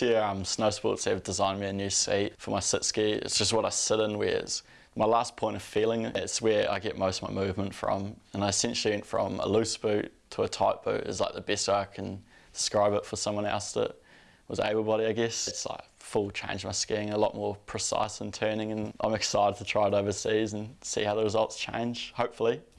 this year um, Snow Sports have designed me a new seat for my sit ski. It's just what I sit in whereas my last point of feeling, it's where I get most of my movement from. And I essentially went from a loose boot to a tight boot is like the best way I can describe it for someone else that was able body, I guess. It's like full change my skiing, a lot more precise and turning and I'm excited to try it overseas and see how the results change, hopefully.